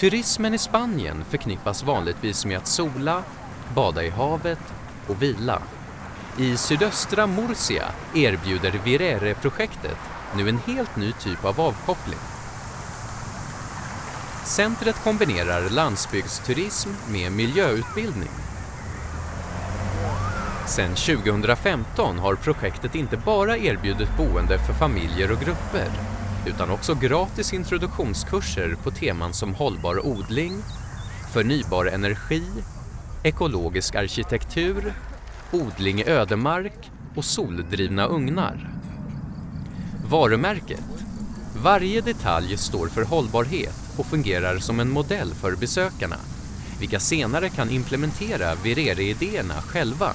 Turismen i Spanien förknippas vanligtvis med att sola, bada i havet och vila. I sydöstra Murcia erbjuder Virere-projektet nu en helt ny typ av avkoppling. Centret kombinerar landsbygdsturism med miljöutbildning. Sedan 2015 har projektet inte bara erbjudit boende för familjer och grupper utan också gratis introduktionskurser på teman som hållbar odling, förnybar energi, ekologisk arkitektur, odling i ödemark och soldrivna ugnar. Varumärket. Varje detalj står för hållbarhet och fungerar som en modell för besökarna, vilka senare kan implementera Virere-idéerna själva.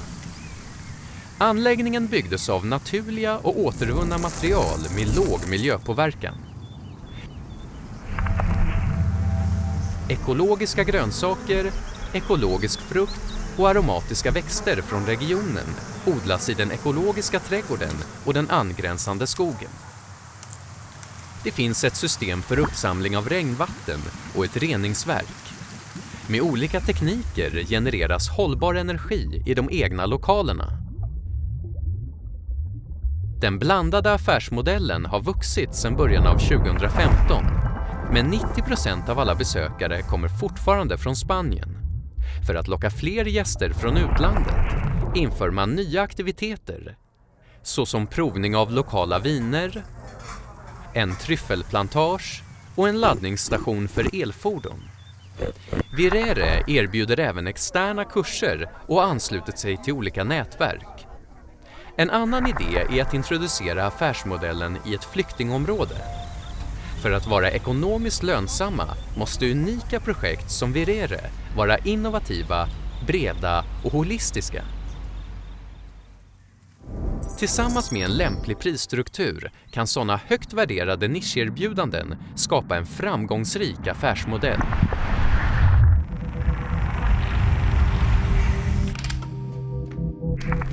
Anläggningen byggdes av naturliga och återvunna material med låg miljöpåverkan. Ekologiska grönsaker, ekologisk frukt och aromatiska växter från regionen odlas i den ekologiska trädgården och den angränsande skogen. Det finns ett system för uppsamling av regnvatten och ett reningsverk. Med olika tekniker genereras hållbar energi i de egna lokalerna. Den blandade affärsmodellen har vuxit sedan början av 2015 men 90 procent av alla besökare kommer fortfarande från Spanien. För att locka fler gäster från utlandet inför man nya aktiviteter såsom provning av lokala viner, en tryffelplantage och en laddningsstation för elfordon. Virere erbjuder även externa kurser och anslutit sig till olika nätverk. En annan idé är att introducera affärsmodellen i ett flyktingområde. För att vara ekonomiskt lönsamma måste unika projekt som Virere vara innovativa, breda och holistiska. Tillsammans med en lämplig prisstruktur kan sådana högt värderade nischerbjudanden skapa en framgångsrik affärsmodell.